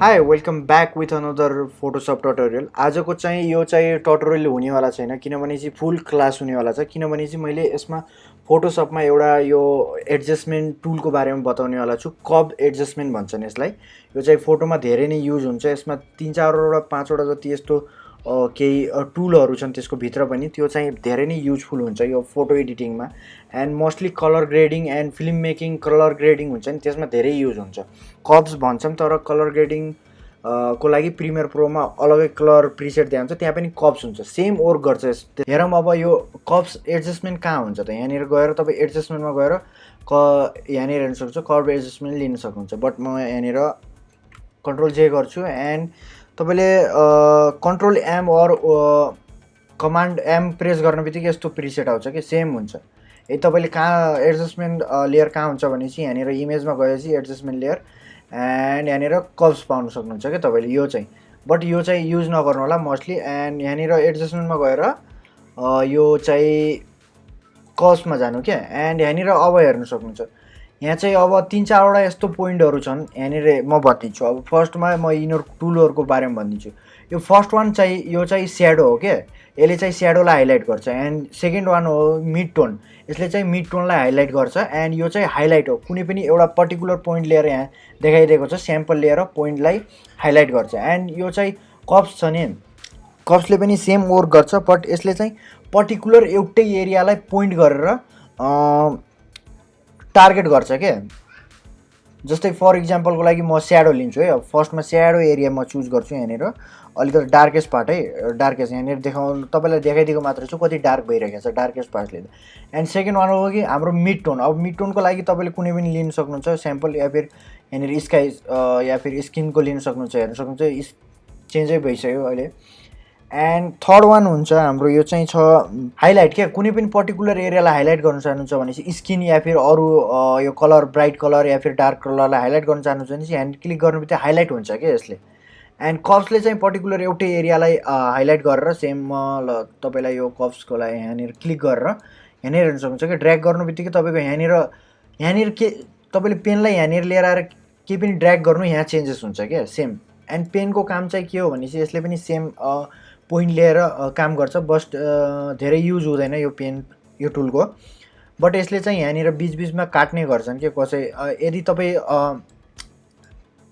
Hi welcome back with another Photoshop tutorial आजको चाहिँ यो चाहिँ टटोरियल हुनेवाला छैन किनभने चाहिँ फुल क्लास हुनेवाला छ किनभने चाहिँ मैले यसमा फोटोसपमा एउटा यो एडजस्टमेन्ट टुलको बारेमा बताउनेवाला छु। कब एडजस्टमेन्ट भन्छन् यसलाई। यो चाहिँ फोटोमा धेरै नै युज हुन्छ। यसमा तिन चारवटा पाँचवटा जति यस्तो केही टुलहरू छन् त्यसको भित्र पनि त्यो चाहिँ धेरै नै युजफुल हुन्छ यो photo एडिटिङमा and mostly colour grading and film making colour grading हुन्छ नि त्यसमा धेरै युज हुन्छ। कप्स भन्छौँ तर कलर ग्रेडिङ को लागि प्रिमियर प्रोमा अलग्गै कलर प्रिसेट दिएको हुन्छ त्यहाँ पनि कप्स हुन्छ। सेम वर्क गर्छ हेरौँ अब यो कप्स एडजस्टमेन्ट कहाँ हुन्छ त? यहाँनिर गएर तपाईँ एडजस्टमेन्टमा गएर क यहाँनिर हेर्न सक्नुहुन्छ कर्भ एडजस्टमेन्ट लिन सक्नुहुन्छ। बट म यहाँनिर कन्ट्रोल जे गर्छु एन्ड तपाईँले control M or command M press गर्ने बित्तिकै यस्तो प्रिसेट आउँछ कि? सेम हुन्छ। यदि तपाईँले कहाँ एडजस्टमेन्ट लेयर कहाँ हुन्छ भने चाहिँ यहाँनिर इमेजमा गएपछि एडजस्टमेन्ट लेयर एन्ड यहाँनिर कब्स पाउनु सक्नुहुन्छ क्या तपाईँले? यो चाहिँ। बट यो चाहिँ युज नगर्नु होला मोस्टली एन्ड यहाँनिर एडजस्टमेन्टमा गएर यो चाहिँ कब्समा जानु क्या? एन्ड यहाँनिर अब हेर्नु सक्नुहुन्छ। यहाँ चाहिँ अब तिन चारवटा यस्तो पोइन्टहरू छन्। यहाँनिर म भनिदिन्छु। अब फर्स्टमा म यिनीहरू टुलहरूको बारेमा भनिदिन्छु। यो फर्स्ट वान चाहिँ यो चाहिँ स्याडो हो क्या यसले चाहिँ स्याडोलाई हाइलाइट गर्छ। एन्ड सेकेन्ड वान हो मिड टोन। यसले चाहिँ मिड टोनलाई हाइलाइट गर्छ। एन्ड यो चाहिँ हाइलाइट हो। कुनै पनि एउटा पर्टिकुलर पोइन्ट लिएर यहाँ देखाइदिएको छ। स्याम्पल लिएर पोइन्टलाई हाइलाइट गर्छ। एन्ड यो चाहिँ कप्स छ नि। कप्सले पनि सेम वर्क गर्छ। बट यसले चाहिँ पर्टिकुलर एउटै एरियालाई पोइन्ट गरेर टार्गेट गर्छ के? जस्तै फर इक्जाम्पलको लागि म स्याडो लिन्छु है। अब फर्स्टमा स्याडो एरिया म चुज गर्छु यहाँनिर। अलिकति डार्केस्ट पार्ट है। डार्केस्ट यहाँनिर देखाउनु तपाईँलाई देखाइदिएको मात्र छु कति डार्क भइरहेको छ डार्केस्ट पार्टले एन्ड सेकेन्ड वान हो कि हाम्रो मिड टोन अब मिड टोनको लागि तपाईँले कुनै पनि लिन सक्नुहुन्छ स्याम्पल या फिर यहाँनिर स्काई या फिर स्किनको लिन सक्नुहुन्छ हेर्नु सक्नुहुन्छ। चेन्जै भइसक्यो अहिले। एन्ड थर्ड वान हुन्छ हाम्रो यो चाहिँ छ हाइलाइट क्या? कुनै पनि पर्टिकुलर एरियालाई हाइलाइट गर्न चाहनुहुन्छ भनेपछि स्किन या फिर अरू यो कलर ब्राइट कलर या फिर डार्क कलरलाई हाइलाइट गर्न चाहनुहुन्छ भने चाहिँ ह्यान्ड क्लिक गर्नु बित्तिकै हाइलाइट हुन्छ क्या यसले। एन्ड कप्सले चाहिँ पर्टिकुलर एउटै एरियालाई हाइलाइट गरेर सेम ल तपाईँलाई यो कप्सको लागि यहाँनिर क्लिक गरेर यहाँनिर हेर्नु सक्नुहुन्छ कि ड्र्याग गर्नु बित्तिकै तपाईँको यहाँनिर यहाँनिर के तपाईँले पेनलाई यहाँनिर लिएर आएर केही पनि ड्र्याग गर्नु यहाँ चेन्जेस हुन्छ क्या? सेम एन्ड पेनको काम चाहिँ के हो भने चाहिँ यसले पनि सेम पोइन्ट लिएर काम गर्छ। बस्ट धेरै युज हुँदैन यो पेन यो टुलको बट यसले चाहिँ यहाँनिर बिचबिचमा काट्ने गर्छन् कि कसै। यदि तपाईँ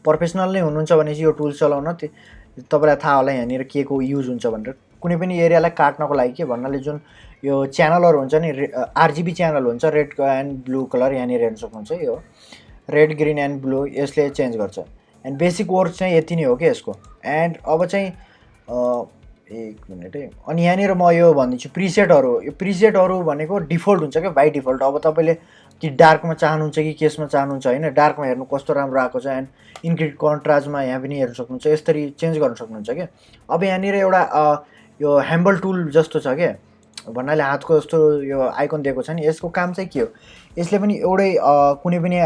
प्रोफेसनल नै हुनुहुन्छ भने चाहिँ यो टुल चलाउन तपाईँलाई थाहा होला यहाँनिर के को युज हुन्छ भनेर। कुनै पनि एरियालाई काट्नको लागि के भन्नाले जुन यो च्यानलहरू हुन्छ नि आरजिबी च्यानल हुन्छ रेड एन्ड ब्लू कलर यहाँनिर हेर्न सक्नुहुन्छ यो। रेड ग्रिन एन्ड ब्लू यसले चेन्ज गर्छ। एन्ड बेसिक वर्क चाहिँ यति नै हो कि यसको। एन्ड अब चाहिँ एक मिनट है। अनि यहाँनिर म यो भनिदिन्छु प्रिसेटहरू यो प्रिसेटहरू भनेको डिफल्ट हुन्छ क्या? बाई डिफल्ट अब तपाईँले कि डार्कमा चाहनुहुन्छ कि केसमा चाहनुहुन्छ होइन? डार्कमा हेर्नु कस्तो राम्रो आएको छ एन्ड इन्क्रिड कन्ट्राजमा यहाँ पनि हेर्नु सक्नुहुन्छ। यसरी चेन्ज गर्न सक्नुहुन्छ क्या? अब यहाँनिर एउटा यो ह्याम्बल टुल जस्तो छ क्या? भन्नाले हातको जस्तो यो आइकन दिएको छ नि। यसको काम चाहिँ के हो? यसले पनि एउटै कुनै पनि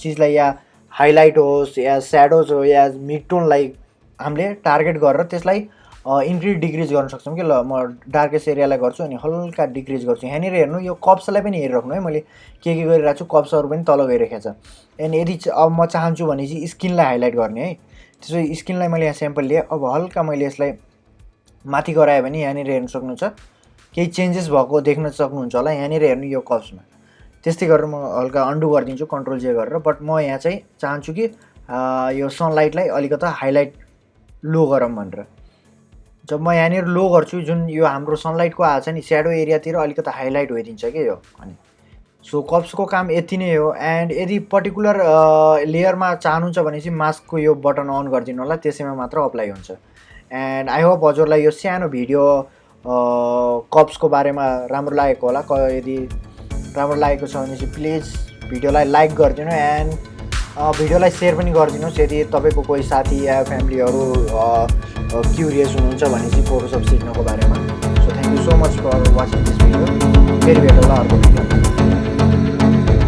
चिजलाई या हाइलाइट होस् या स्याडोज हो या मिडटोनलाई हामीले टार्गेट गरेर त्यसलाई इन्क्रिज डिक्रिज गर्न सक्छौँ कि ल म डार्केस्ट एरियालाई गर्छु अनि हल्का डिक्रिज गर्छु। यहाँनिर हेर्नु यो कप्सलाई पनि हेरिराख्नु है मैले के के गरिरहेको छु कप्सहरू पनि तल गइरहेको छ। अनि यदि अब म चाहन्छु भने चाहिँ स्किनलाई हाइलाइट गर्ने है। त्यसो स्किनलाई मैले यहाँ स्याम्पल लिएँ। अब हल्का मैले यसलाई माथि गराएँ भने यहाँनिर हेर्नु सक्नुहुन्छ केही चेन्जेस भएको देख्न सक्नुहुन्छ होला यहाँनिर हेर्नु यो कप्समा त्यस्तै गरेर म हल्का अन्डु गरिदिन्छु कन्ट्रोल जे गरेर। बट म यहाँ चाहिँ चाहन्छु कि यो सनलाइटलाई अलिकता हाइलाइट लो गरौँ भनेर। जब म यहाँनिर लो गर्छु जुन यो हाम्रो सनलाइटको आएको छ नि स्याडो एरियातिर अलिकति हाइलाइट भइदिन्छ कि यो अनि सो कप्सको काम यति नै हो एन्ड यदि पर्टिकुलर लेयरमा चाहनुहुन्छ भने चाहिँ मास्कको यो बटन अन गरिदिनु होला त्यसैमा मात्र अप्लाई हुन्छ। एन्ड आई होप हजुरलाई यो सानो भिडियो कप्सको बारेमा राम्रो लागेको होला। यदि राम्रो लागेको छ भने चाहिँ प्लिज भिडियोलाई लाइक गरिदिनु एन्ड भिडियोलाई सेयर पनि गरिदिनुहोस्। यदि तपाईँको कोही साथी या फ्यामिलीहरू क्युरियस हुनुहुन्छ भने चाहिँ फोटोसप सिक्नको बारेमा so thank you so much for watching this video फेरि भेटौँला अर्को भिडियो